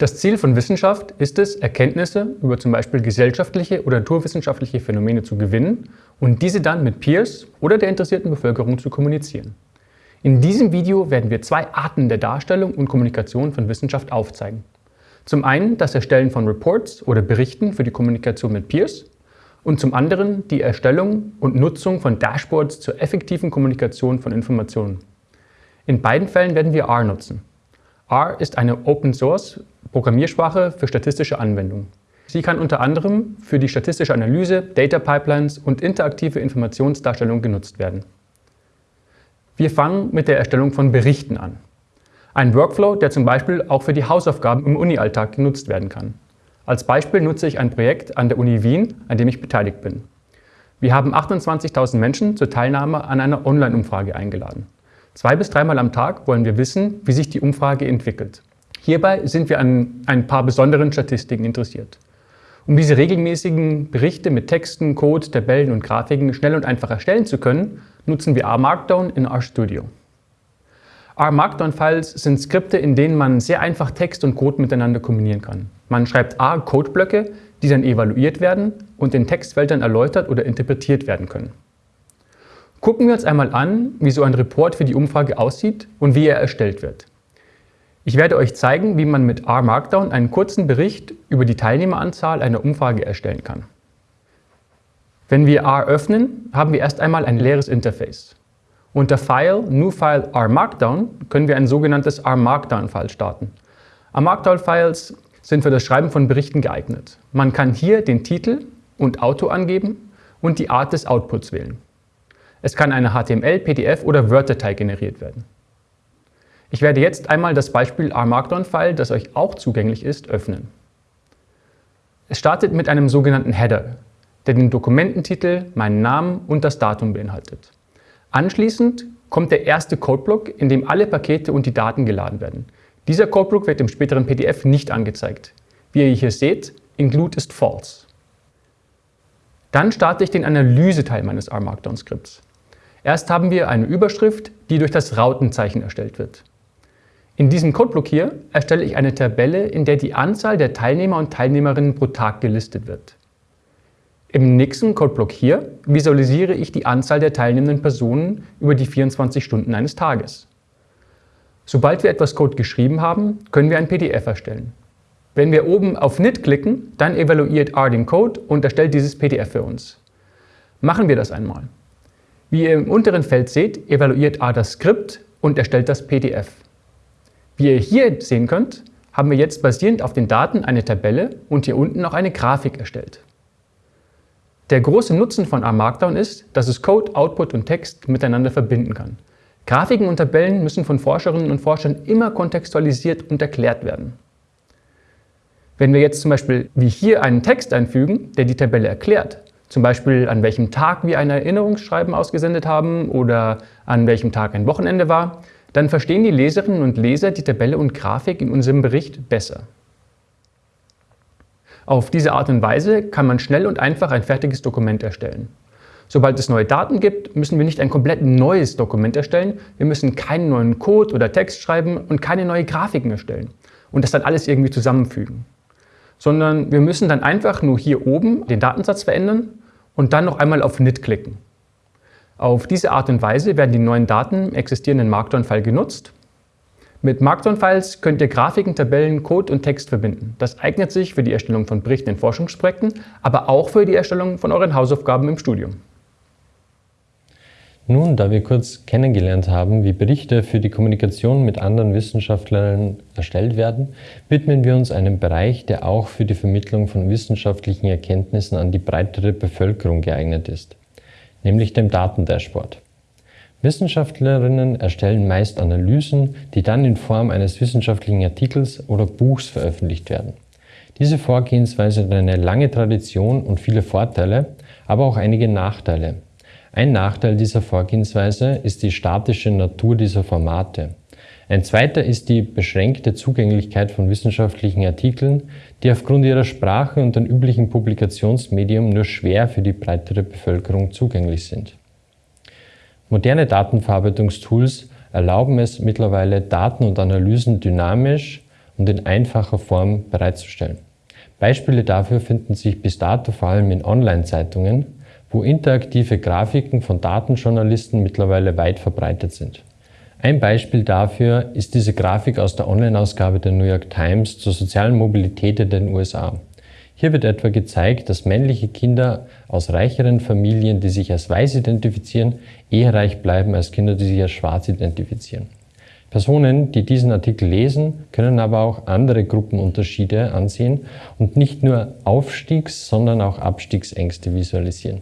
Das Ziel von Wissenschaft ist es, Erkenntnisse über zum Beispiel gesellschaftliche oder naturwissenschaftliche Phänomene zu gewinnen und diese dann mit Peers oder der interessierten Bevölkerung zu kommunizieren. In diesem Video werden wir zwei Arten der Darstellung und Kommunikation von Wissenschaft aufzeigen. Zum einen das Erstellen von Reports oder Berichten für die Kommunikation mit Peers und zum anderen die Erstellung und Nutzung von Dashboards zur effektiven Kommunikation von Informationen. In beiden Fällen werden wir R nutzen. R ist eine Open-Source Programmiersprache für statistische Anwendungen. Sie kann unter anderem für die statistische Analyse, Data Pipelines und interaktive Informationsdarstellung genutzt werden. Wir fangen mit der Erstellung von Berichten an. Ein Workflow, der zum Beispiel auch für die Hausaufgaben im Uni-Alltag genutzt werden kann. Als Beispiel nutze ich ein Projekt an der Uni Wien, an dem ich beteiligt bin. Wir haben 28.000 Menschen zur Teilnahme an einer Online-Umfrage eingeladen. Zwei bis dreimal am Tag wollen wir wissen, wie sich die Umfrage entwickelt. Hierbei sind wir an ein paar besonderen Statistiken interessiert. Um diese regelmäßigen Berichte mit Texten, Code, Tabellen und Grafiken schnell und einfach erstellen zu können, nutzen wir R-Markdown in RStudio. R-Markdown-Files sind Skripte, in denen man sehr einfach Text und Code miteinander kombinieren kann. Man schreibt R-Codeblöcke, die dann evaluiert werden und in Textfeldern erläutert oder interpretiert werden können. Gucken wir uns einmal an, wie so ein Report für die Umfrage aussieht und wie er erstellt wird. Ich werde euch zeigen, wie man mit R-Markdown einen kurzen Bericht über die Teilnehmeranzahl einer Umfrage erstellen kann. Wenn wir R öffnen, haben wir erst einmal ein leeres Interface. Unter File, New File R Markdown können wir ein sogenanntes R Markdown-File starten. R Markdown-Files sind für das Schreiben von Berichten geeignet. Man kann hier den Titel und Auto angeben und die Art des Outputs wählen. Es kann eine HTML, PDF oder Word-Datei generiert werden. Ich werde jetzt einmal das Beispiel R-Markdown-File, das euch auch zugänglich ist, öffnen. Es startet mit einem sogenannten Header, der den Dokumententitel, meinen Namen und das Datum beinhaltet. Anschließend kommt der erste Codeblock, in dem alle Pakete und die Daten geladen werden. Dieser Codeblock wird im späteren PDF nicht angezeigt. Wie ihr hier seht, include ist false. Dann starte ich den Analyseteil meines R-Markdown-Skripts. Erst haben wir eine Überschrift, die durch das Rautenzeichen erstellt wird. In diesem Codeblock hier erstelle ich eine Tabelle, in der die Anzahl der Teilnehmer und Teilnehmerinnen pro Tag gelistet wird. Im nächsten Codeblock hier visualisiere ich die Anzahl der teilnehmenden Personen über die 24 Stunden eines Tages. Sobald wir etwas Code geschrieben haben, können wir ein PDF erstellen. Wenn wir oben auf Knit klicken, dann evaluiert R den Code und erstellt dieses PDF für uns. Machen wir das einmal. Wie ihr im unteren Feld seht, evaluiert R das Skript und erstellt das PDF. Wie ihr hier sehen könnt, haben wir jetzt basierend auf den Daten eine Tabelle und hier unten noch eine Grafik erstellt. Der große Nutzen von R Markdown ist, dass es Code, Output und Text miteinander verbinden kann. Grafiken und Tabellen müssen von Forscherinnen und Forschern immer kontextualisiert und erklärt werden. Wenn wir jetzt zum Beispiel wie hier einen Text einfügen, der die Tabelle erklärt, zum Beispiel an welchem Tag wir ein Erinnerungsschreiben ausgesendet haben oder an welchem Tag ein Wochenende war, dann verstehen die Leserinnen und Leser die Tabelle und Grafik in unserem Bericht besser. Auf diese Art und Weise kann man schnell und einfach ein fertiges Dokument erstellen. Sobald es neue Daten gibt, müssen wir nicht ein komplett neues Dokument erstellen, wir müssen keinen neuen Code oder Text schreiben und keine neuen Grafiken erstellen und das dann alles irgendwie zusammenfügen. Sondern wir müssen dann einfach nur hier oben den Datensatz verändern und dann noch einmal auf Knit klicken. Auf diese Art und Weise werden die neuen Daten im existierenden Markdown-File genutzt. Mit Markdown-Files könnt ihr Grafiken, Tabellen, Code und Text verbinden. Das eignet sich für die Erstellung von Berichten in Forschungsprojekten, aber auch für die Erstellung von euren Hausaufgaben im Studium. Nun, da wir kurz kennengelernt haben, wie Berichte für die Kommunikation mit anderen Wissenschaftlern erstellt werden, widmen wir uns einem Bereich, der auch für die Vermittlung von wissenschaftlichen Erkenntnissen an die breitere Bevölkerung geeignet ist, nämlich dem Datendashboard. Wissenschaftlerinnen erstellen meist Analysen, die dann in Form eines wissenschaftlichen Artikels oder Buchs veröffentlicht werden. Diese Vorgehensweise hat eine lange Tradition und viele Vorteile, aber auch einige Nachteile. Ein Nachteil dieser Vorgehensweise ist die statische Natur dieser Formate. Ein zweiter ist die beschränkte Zugänglichkeit von wissenschaftlichen Artikeln, die aufgrund ihrer Sprache und den üblichen Publikationsmedium nur schwer für die breitere Bevölkerung zugänglich sind. Moderne Datenverarbeitungstools erlauben es mittlerweile, Daten und Analysen dynamisch und in einfacher Form bereitzustellen. Beispiele dafür finden sich bis dato vor allem in Online-Zeitungen, wo interaktive Grafiken von Datenjournalisten mittlerweile weit verbreitet sind. Ein Beispiel dafür ist diese Grafik aus der Online-Ausgabe der New York Times zur sozialen Mobilität in den USA. Hier wird etwa gezeigt, dass männliche Kinder aus reicheren Familien, die sich als weiß identifizieren, eher reich bleiben als Kinder, die sich als schwarz identifizieren. Personen, die diesen Artikel lesen, können aber auch andere Gruppenunterschiede ansehen und nicht nur Aufstiegs-, sondern auch Abstiegsängste visualisieren.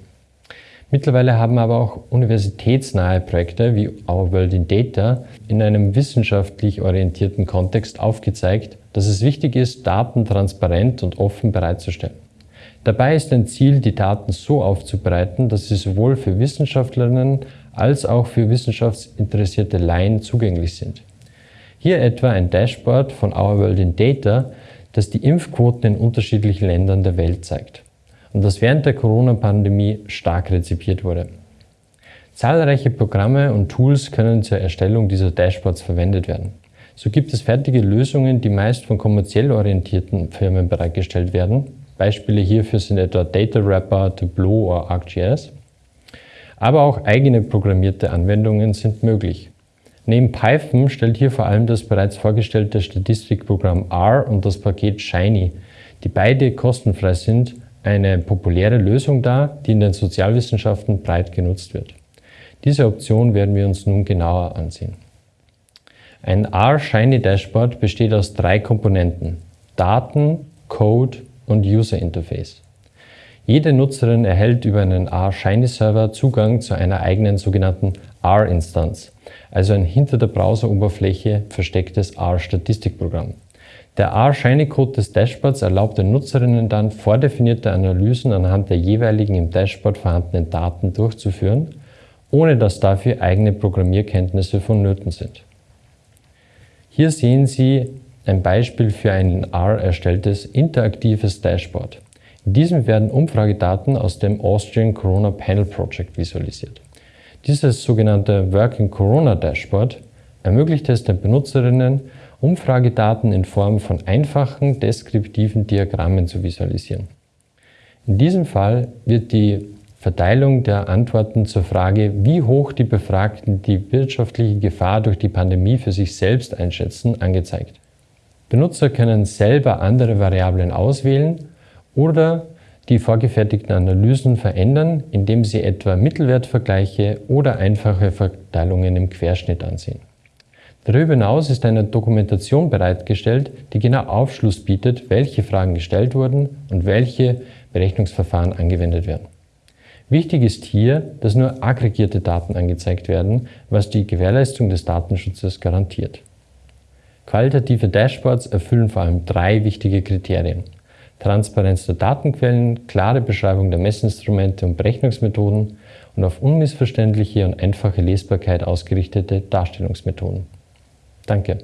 Mittlerweile haben aber auch universitätsnahe Projekte wie Our World in Data in einem wissenschaftlich orientierten Kontext aufgezeigt, dass es wichtig ist, Daten transparent und offen bereitzustellen. Dabei ist ein Ziel, die Daten so aufzubereiten, dass sie sowohl für Wissenschaftlerinnen als auch für wissenschaftsinteressierte Laien zugänglich sind. Hier etwa ein Dashboard von Our World in Data, das die Impfquoten in unterschiedlichen Ländern der Welt zeigt und das während der Corona-Pandemie stark rezipiert wurde. Zahlreiche Programme und Tools können zur Erstellung dieser Dashboards verwendet werden. So gibt es fertige Lösungen, die meist von kommerziell orientierten Firmen bereitgestellt werden. Beispiele hierfür sind etwa Data Wrapper, Tableau oder ArcGIS. Aber auch eigene programmierte Anwendungen sind möglich. Neben Python stellt hier vor allem das bereits vorgestellte Statistikprogramm R und das Paket Shiny, die beide kostenfrei sind eine populäre Lösung dar, die in den Sozialwissenschaften breit genutzt wird. Diese Option werden wir uns nun genauer ansehen. Ein R-Shiny Dashboard besteht aus drei Komponenten, Daten, Code und User Interface. Jede Nutzerin erhält über einen R-Shiny-Server Zugang zu einer eigenen sogenannten R-Instanz, also ein hinter der Browseroberfläche verstecktes R-Statistikprogramm. Der R-Shiny-Code des Dashboards erlaubt den Nutzerinnen dann, vordefinierte Analysen anhand der jeweiligen im Dashboard vorhandenen Daten durchzuführen, ohne dass dafür eigene Programmierkenntnisse vonnöten sind. Hier sehen Sie ein Beispiel für ein in R erstelltes interaktives Dashboard. In diesem werden Umfragedaten aus dem Austrian Corona Panel Project visualisiert. Dieses sogenannte Working Corona Dashboard ermöglicht es den Benutzerinnen, Umfragedaten in Form von einfachen deskriptiven Diagrammen zu visualisieren. In diesem Fall wird die Verteilung der Antworten zur Frage, wie hoch die Befragten die wirtschaftliche Gefahr durch die Pandemie für sich selbst einschätzen, angezeigt. Benutzer können selber andere Variablen auswählen oder die vorgefertigten Analysen verändern, indem sie etwa Mittelwertvergleiche oder einfache Verteilungen im Querschnitt ansehen. Darüber hinaus ist eine Dokumentation bereitgestellt, die genau Aufschluss bietet, welche Fragen gestellt wurden und welche Berechnungsverfahren angewendet werden. Wichtig ist hier, dass nur aggregierte Daten angezeigt werden, was die Gewährleistung des Datenschutzes garantiert. Qualitative Dashboards erfüllen vor allem drei wichtige Kriterien. Transparenz der Datenquellen, klare Beschreibung der Messinstrumente und Berechnungsmethoden und auf unmissverständliche und einfache Lesbarkeit ausgerichtete Darstellungsmethoden. Danke.